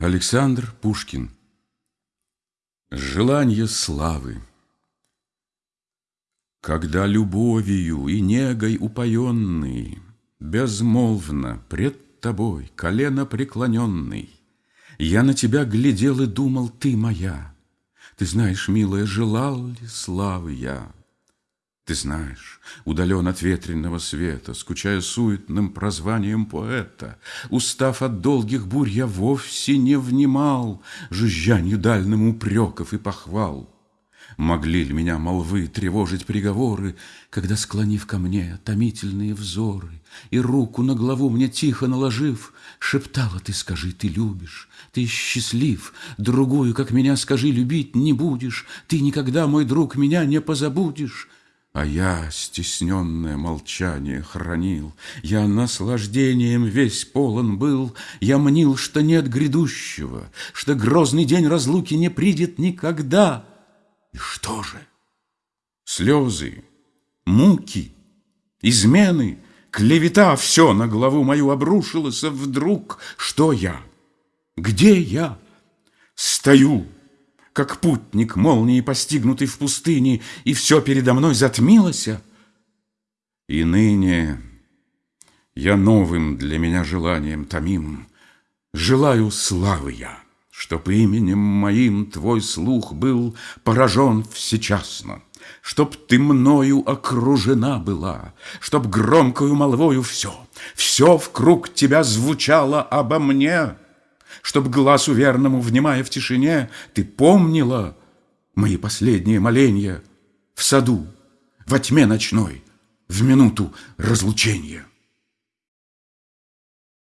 Александр Пушкин Желание славы Когда любовью и негой упоенный Безмолвно пред тобой, колено преклоненный, Я на тебя глядел и думал, ты моя. Ты знаешь, милая, желал ли славы я? Ты знаешь, удален от ветреного света, Скучая суетным прозванием поэта, Устав от долгих бурь, я вовсе не внимал Жужжанью дальним упреков и похвал. Могли ли меня молвы тревожить приговоры, Когда, склонив ко мне томительные взоры И руку на главу мне тихо наложив, Шептала ты, скажи, ты любишь, ты счастлив, Другую, как меня, скажи, любить не будешь, Ты никогда, мой друг, меня не позабудешь. А я стесненное молчание хранил, Я наслаждением весь полон был, Я мнил, что нет грядущего, Что грозный день разлуки не придет никогда. И что же? Слезы, муки, измены, клевета Все на главу мою обрушилось, а вдруг что я? Где я? Стою, как путник молнии, постигнутый в пустыне, и все передо мной затмилось. И ныне я новым для меня желанием томим, желаю славы я, чтоб именем моим твой слух был поражен всечасно, Чтоб ты мною окружена была, Чтоб громкою молвою все, все в круг тебя звучало обо мне — Чтоб глазу верному, внимая в тишине, Ты помнила мои последние моления В саду, во тьме ночной, В минуту разлучения.